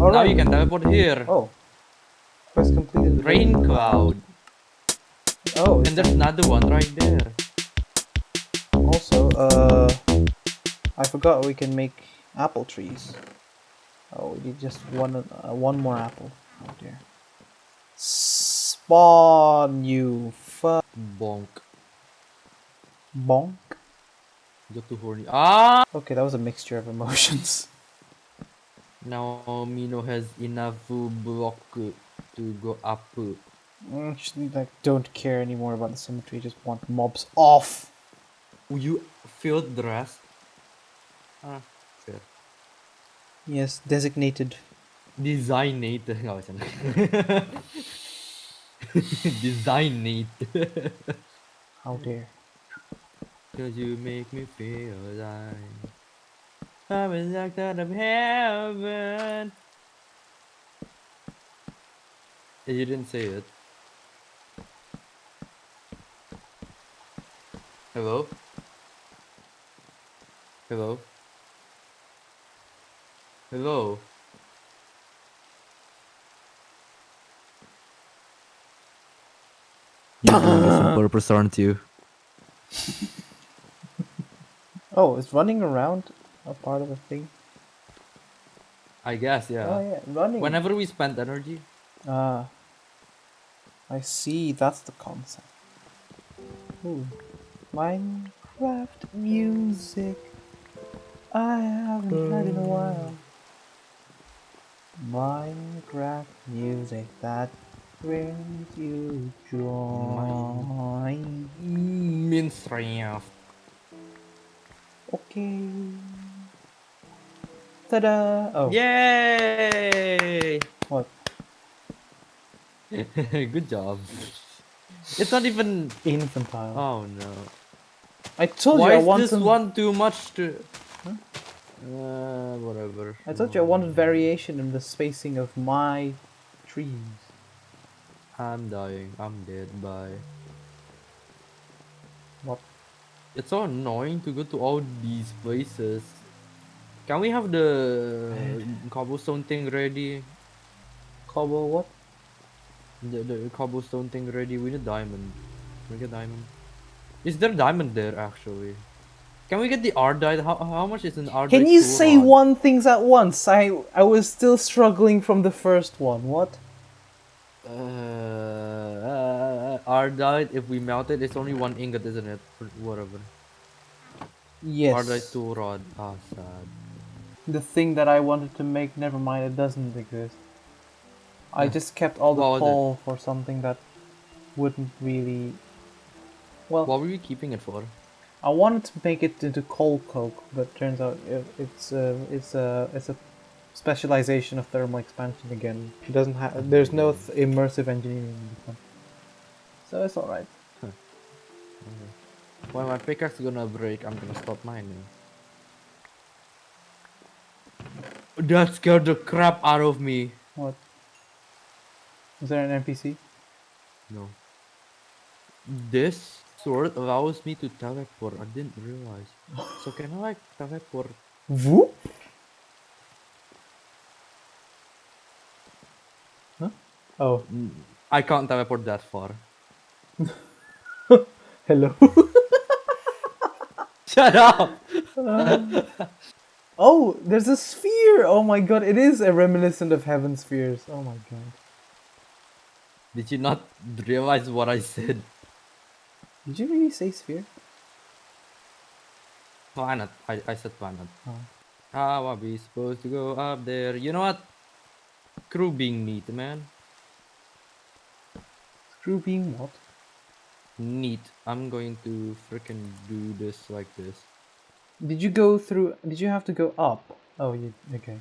All now right. you can teleport here. Oh. Quest completed. Rain cloud. Oh, And there's another one right there. also, uh, I forgot we can make apple trees. Oh, we need just one, uh, one more apple. Oh dear. Spawn, you fuck. Bonk. Bonk. Got too horny. Ah! Okay, that was a mixture of emotions. Now Mino has enough block to go up. Mm, just like don't care anymore about the symmetry. Just want mobs off. You feel the rest? Ah, fair. Yes, designated. Designate. No, it's not. Designate. How dare. Cause you make me feel like I'm in the out of heaven. You didn't say it. Hello? Hello? Hello? You're doing this on purpose, aren't you? Oh, it's running around a part of the thing? I guess, yeah. Oh yeah, running. Whenever we spend energy, Ah. I see, that's the concept. Ooh. Minecraft music. I haven't heard in a while. Minecraft music that brings you joy. Minecraft. Okay. Ta-da! Oh, Yay! what? Good job. It's not even. Infantile. Oh no. I told Why you I is want this one too much to? Uh, whatever. I told you I wanted variation in the spacing of my trees. I'm dying. I'm dead. Bye. What? It's so annoying to go to all these places. Can we have the cobblestone thing ready? Cobble what? The, the cobblestone thing ready. We need diamond. Can we get diamond? Is there diamond there actually? Can we get the ardite? How, how much is an ardite? Can you say rod? one things at once? I I was still struggling from the first one. What? Uh, uh, ardite. If we melt it, it's only one ingot, isn't it? Whatever. Yes. Ardite two rod. Ah, sad. The thing that I wanted to make, never mind, it doesn't exist. I Yeah. just kept all the it? coal for something that wouldn't really. Well, What were you keeping it for? I wanted to make it into coal coke, but turns out it, it's uh, it's a it's a specialization of thermal expansion again. It doesn't have there's no th- immersive engineering in this one, so it's all right. When my pickaxe is gonna break, I'm gonna stop mining. That scared the crap out of me. What? Is there an NPC? No. This sword allows me to teleport. I didn't realize. So can I like teleport? Whoop. Huh? Oh, Mm, I can't teleport that far. hello. Shut up! Oh, there's a sphere. Oh my god, it is a reminiscent of heaven spheres. Oh my god. Did you not realize what I said? Did you really say sphere? Planet. I, I said planet. Oh. How are we supposed to go up there? You know what? Crew being neat, man. Screw being what? Neat. I'm going to freaking do this like this. Did you go through? Did you have to go up? Oh, you okay?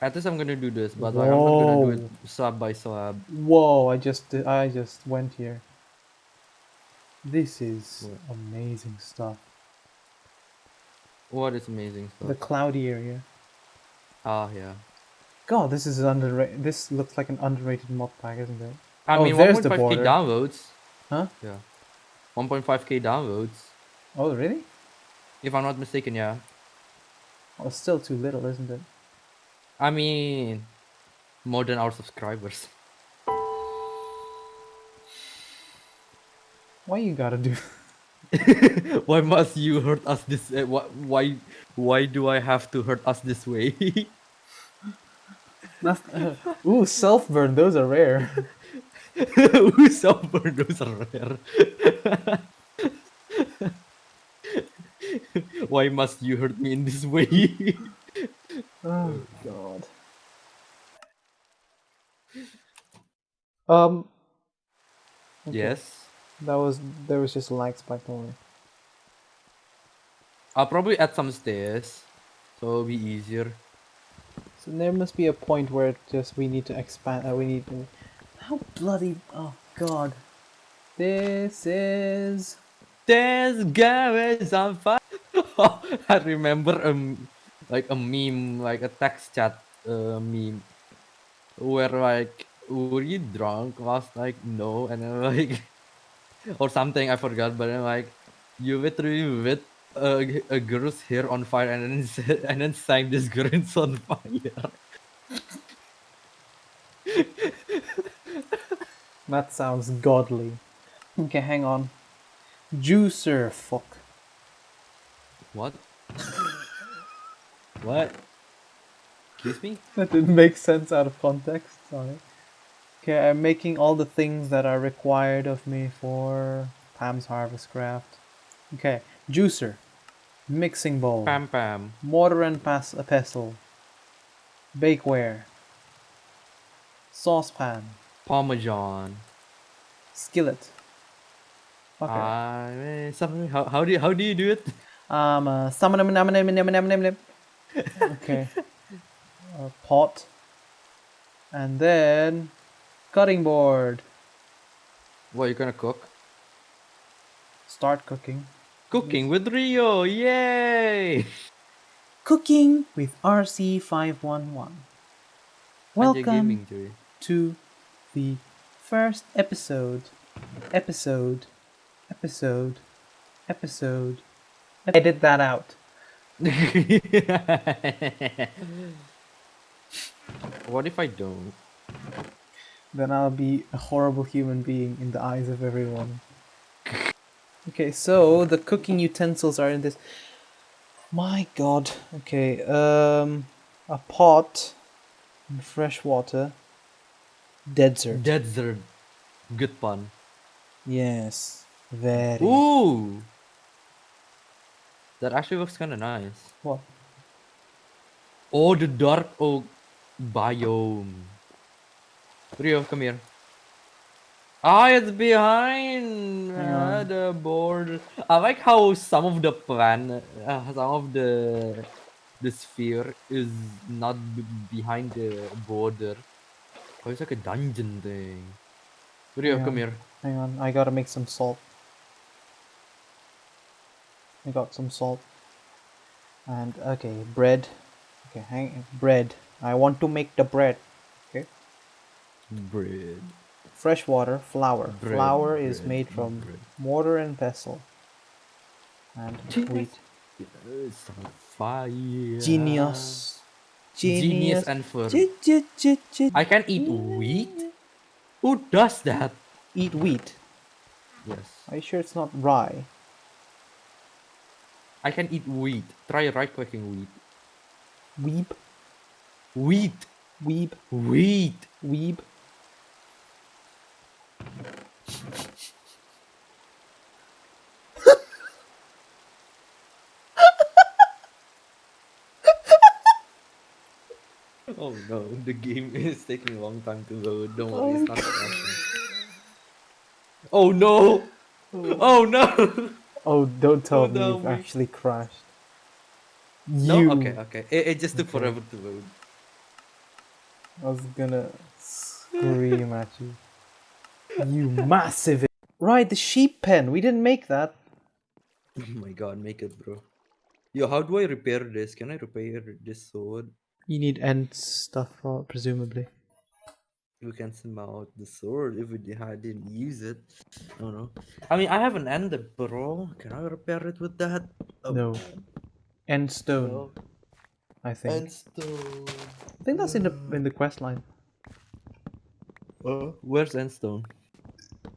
At least I'm gonna do this, but like I'm not gonna do it slab by slab. Whoa! I just I just went here. This is What? amazing stuff. What is amazing stuff? The cloudy area. Ah, yeah. God, this is underrated. This looks like an underrated mod pack, isn't it? I Oh, mean, there's the 1.5k border. downloads. Huh? Yeah. 1.5k downloads. Oh, really? If I'm not mistaken, yeah. Oh, it's still too little, isn't it? I mean, more than our subscribers. Why you gotta do? why must you hurt us this? Uh, why, why, why do I have to hurt us this way? That's, ooh, self burn. Those are rare. Ooh, self burn. those are rare. Why must you hurt me in this way? Oh god. Um. okay, Yes. That was there was just lag spike. Don't. I'll probably add some stairs, so it'll be easier. So there must be a point where it just we need to expand. Uh, we need to. How bloody! Oh god. This is. This is on fire. I remember um like a meme, like a text chat uh, meme, where like were you drunk last like No, and then like or something I forgot, but then like you literally lit a, a girl's hair on fire and then and then sang this girl on fire. That sounds godly. Okay, hang on. Juicer, fuck. What? what? Excuse me? That didn't make sense out of context. Sorry. Okay, I'm making all the things that are required of me for Pam's Harvest Craft. Okay, juicer, mixing bowl, Pam pam. mortar and pas- a pestle, bakeware, saucepan, Parmesan. skillet. Okay. Uh, something, how, how do you, how do you do it? Um, uh, okay. A pot. And then cutting board. What you gonna cook? Start cooking. Cooking with Rio, yay! Cooking with RC511. Welcome gaming to the first episode. Episode. Episode. Episode. Edit that out. what if I don't? Then I'll be a horrible human being in the eyes of everyone. Okay, so the cooking utensils are in this. My god. Okay, um, a pot, and fresh water, desert. Desert. Good pun. yes, very. Ooh! That actually looks kinda nice. What? Oh, the dark oak biome. Rio, come here. Ah, it's behind Hang uh, the board. I like how some of the plan, uh, some of the the sphere is not b- behind the border. Oh, it's like a dungeon thing. Rio, come here. Hang on, I gotta make some salt. I got some salt. And okay, bread. Okay, hang bread. I want to make the bread. Okay. Bread. Fresh water, flour. Bread, flour is made from bread. mortar and vessel And Genius. wheat. It's on fire. Genius. Genius and fur. I can eat wheat? Who does that? Eat wheat. Yes. Are you sure it's not rye? I can eat wheat. Try right clicking wheat. Weeb. Wheat. Weeb. Wheat. Weeb. Oh no, the game is taking a long time to load. Don't worry, oh, it's not crashing. Oh no! Oh, oh no! Oh, don't tell Oh, me no, you've we- actually crashed. No? You. Okay, okay. It, it just took Okay. forever to load. I was gonna scream at you. You massive. Right, the sheep pen. We didn't make that. Oh my god, make it, bro. Yo, how do I repair this? Can I repair this sword? You need end stuff, pro- presumably. We can send out the sword if we I didn't use it. I don't know. I mean, I have an ender, bro. Can I repair it with that? Oh, No. End stone, no. I think. End stone. I think that's in the in the quest line. Uh, where's end stone?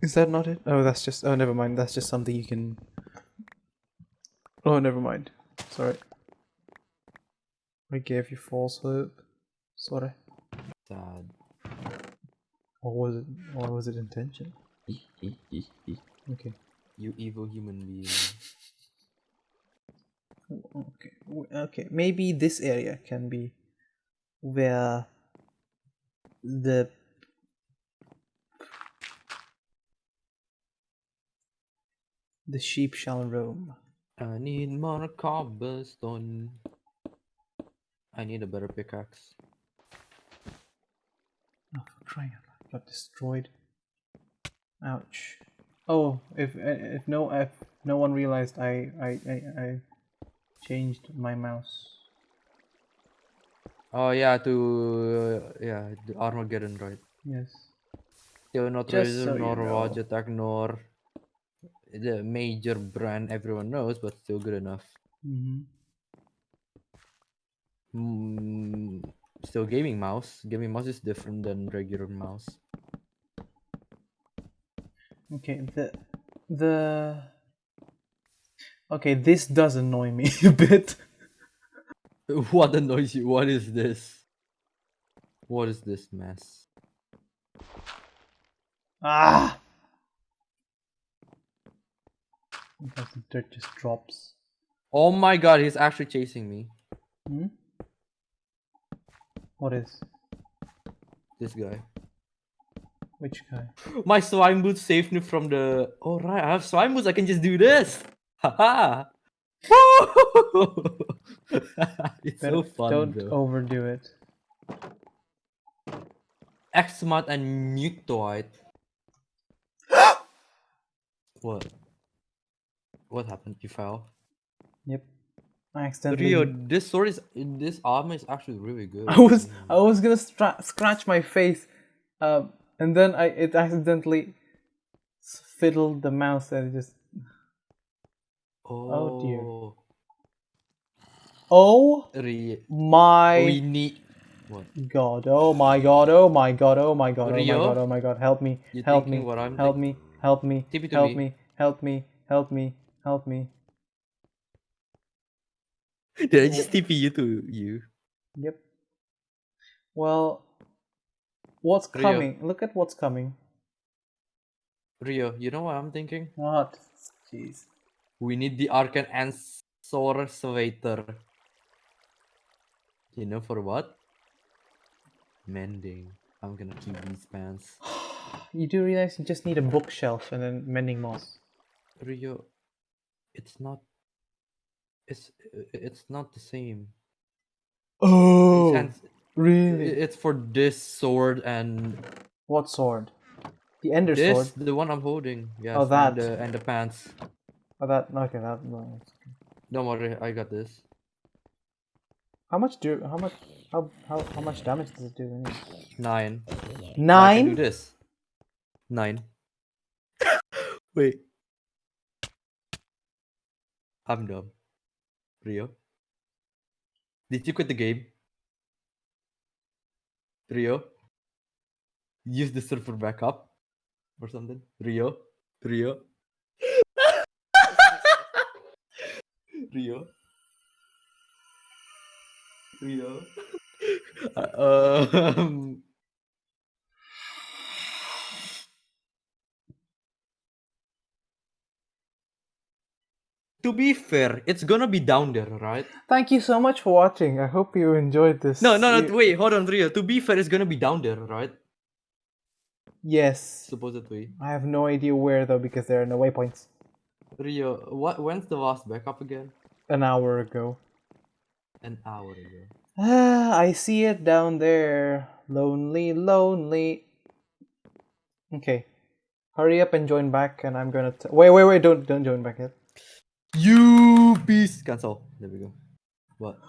Is that not it? Oh, that's just. Oh, never mind. That's just something you can. Oh, never mind. Sorry. I gave you false hope. Sorry. Sad. Or was it? Or was it intention? Okay. you evil human being. Oh, okay. Okay. Maybe this area can be where the the sheep shall roam. I need more cobblestone. I need a better pickaxe. Oh, for crying out! Got destroyed. Ouch. Oh, if if no if no one realized, I I I, I changed my mouse. Oh yeah, to uh, yeah, the Armaggeddon, right? Yes. Still not Just Razer so nor. Logitech nor the major brand everyone knows, but still good enough. Mm-hmm. Mm, still gaming mouse. Gaming mouse is different than regular mouse. Okay. The the. Okay, this does annoy me a bit. What annoys you? What is this? What is this mess? Ah. Because the dirt just drops. Oh my god, he's actually chasing me. Hmm? What is? This guy. Which guy? My slime boots saved me from the. Oh right, I have slime boots. I can just do this. Haha. it's so fun Don't overdo it. Xmat and Mutoid. what? What happened? You fell. Yep. I accidentally. Rio, this sword is this armor is actually really good. I was I was gonna stra- scratch my face, um, and then I it accidentally fiddled the mouse and it just. Oh, dear. Oh Rio, my we need. What? god! Oh my god! Oh my god! Oh my god! Oh my Rio? god! Oh my god! Help me! Help me! thinking what I'm Help me! Help me! Tip it Help me. me! Help me! Help me! Help me! Did I just TP you to you? Yep. Well, what's Rio. coming? Look at what's coming. Rio, you know what I'm thinking? What? Jeez. We need the Arcan Answer Swater. You know for what? Mending. I'm gonna keep these pants. You do realize you just need a bookshelf and then mending moss. Rio, it's not. It's it's not the same. Oh, It's, really? it's for this sword and What sword? The Ender this sword. the one I'm holding. Yeah. Oh, that. and the, and the pants. Oh, that. Okay, that. No. it's okay. Don't worry, I got this. How much do? How much? How how how much damage does it do? Anyway? Nine. I can do this. Nine. Wait. I'm dumb. Rio? Did you quit the game? Rio? Use the server backup or something? Rio? Rio? Rio? Rio? Uh, um, to be fair, it's gonna be down there, right? Thank you so much for watching. I hope you enjoyed this. No, no, no. Wait, hold on, Rio. To be fair, it's gonna be down there, right? Yes. Supposedly. I have no idea where though because there are no waypoints. Rio, what? When's the last backup again? An hour ago. An hour ago. Ah, I see it down there. Lonely, lonely. Okay. Hurry up and join back, and I'm gonna. Wait, wait, wait! Don't, don't join back yet. You beast. Cancel. There we go. What?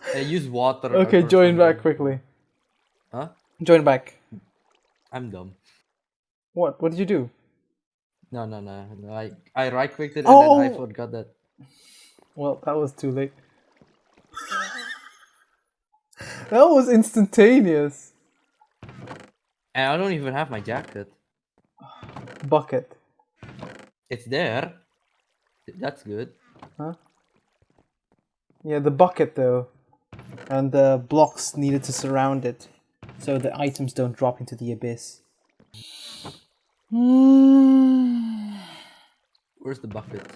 I use water. Okay, or join back quickly. Huh? Join back. I'm dumb. What? What did you do? No, no, no. no, I I right clicked it and then I Oh! forgot that. Well, that was too late. that was instantaneous. And I don't even have my jacket. Bucket. It's there. That's good. Huh? Yeah, the bucket though. And the blocks needed to surround it. So the items don't drop into the abyss. Where's the bucket?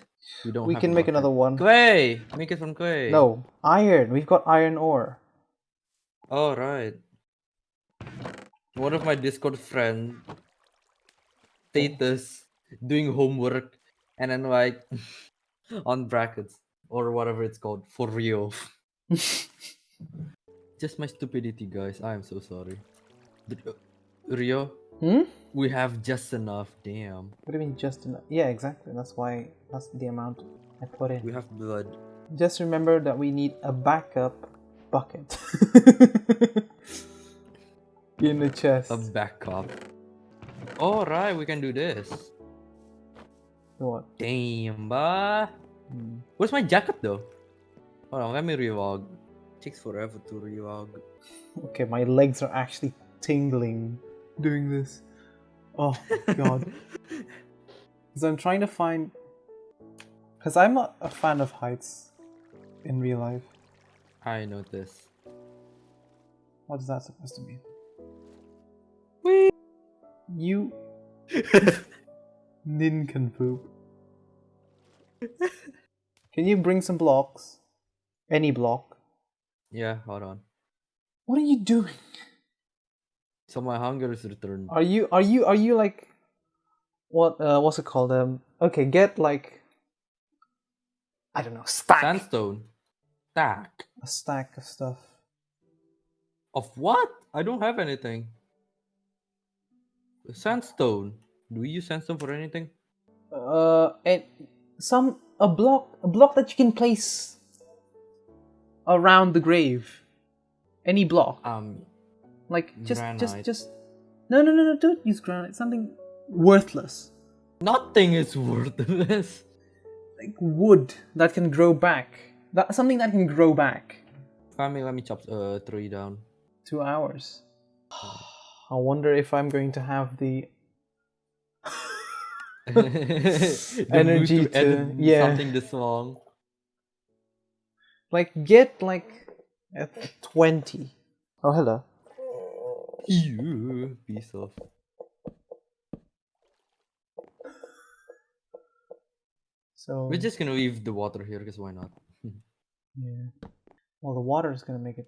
We don't. we can make another one. Clay. Make it from clay. No, iron. We've got iron ore. Oh right. One of my Discord friend status doing homework and then like on brackets or whatever it's called for real. Just my stupidity, guys. I am so sorry. Uh, Rio, Hmm? we have just enough. Damn, What do you mean just enough? Yeah, exactly. That's why that's the amount I put in. we have blood. Just remember that we need a backup bucket in the chest. A backup. All right, we can do this. What? Damn, bah. Hmm. Where's my jacket though? Hold on, let me revlog. Takes forever to revlog. Okay, my legs are actually tingling doing this. Oh god. Because I'm trying to find. Because I'm not a fan of heights in real life. I noticed. What is that supposed to mean? Whee! You. Nincompoop. Can you bring some blocks? Any block? Yeah, hold on. What are you doing? So my hunger is returned. Are you are you are you like what uh what's it called? Um okay, get like I don't know, stack Sandstone. Stack. a stack of stuff. Of what? I don't have anything. Sandstone. Do we use sandstone for anything? Uh and some a block a block that you can place around the grave. Any block. Um, Like just just granite. just No no no no don't use granite. Something worthless. nothing is worthless. Like wood that can grow back. That something that can grow back. Let me let me chop uh tree down. Two hours. I wonder if I'm going to have the Energy to, to- yeah. something this long. like get like a twenty. Oh hello. You piece of. So We're just gonna leave the water here because why not? yeah. Well, the water is gonna make it.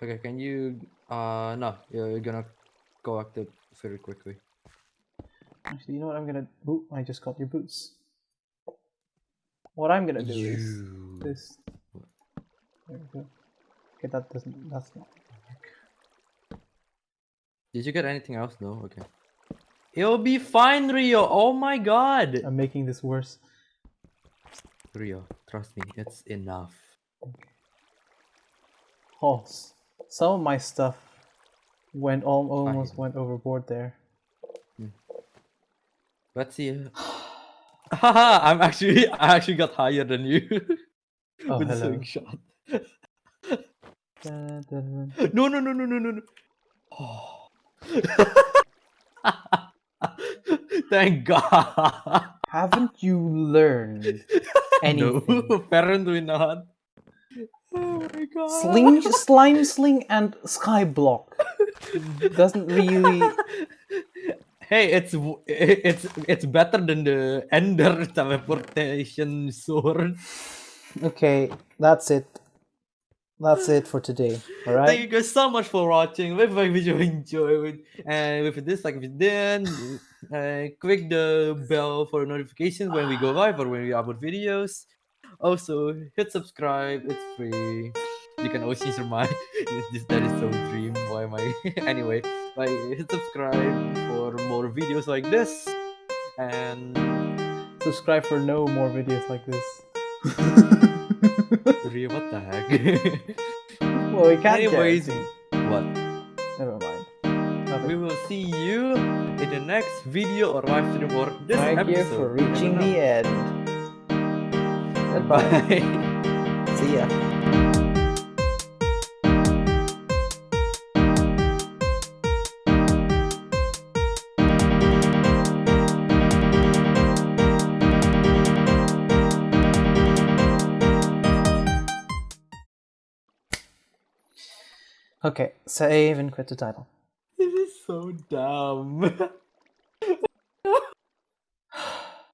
Okay, can you? Uh, no, you're gonna collect it very quickly. Actually, you know what I'm gonna. Ooh, I just got your boots. What I'm gonna do is this. There we go. Okay, that doesn't. That's not. Did you get anything else? No. Okay. It'll be fine, Rio. Oh my God. I'm making this worse. Rio, trust me, it's enough. Oh, some of my stuff went al- almost went overboard there. Let's see. Haha, I'm actually I actually got higher than you Oh, with hello. slingshot. No, no, no, no, no, no, no. Oh. Thank God. Haven't you learned anything? No, apparently not. Oh my God. Sling, slime sling, and skyblock doesn't really. Hey, it's it's it's better than the Ender teleportation sword. Okay, that's it. That's it for today. All Thank you guys so much for watching. We if you enjoyed, and if this like if you didn't, uh, click the bell for notifications when we go live or when we upload videos. Also, hit subscribe. It's free. You can always change your mind. this that is so dream. Why am I? anyway, like hit subscribe for more videos like this, and Subscribe for no more videos like this. Rio, what the heck? well, we can't. Anyways, what? Never mind. Nothing. We will see you in the next video or live stream or this Thank episode. you for reaching the end. Goodbye. Bye. See ya. Okay, save and quit the title. This is so dumb.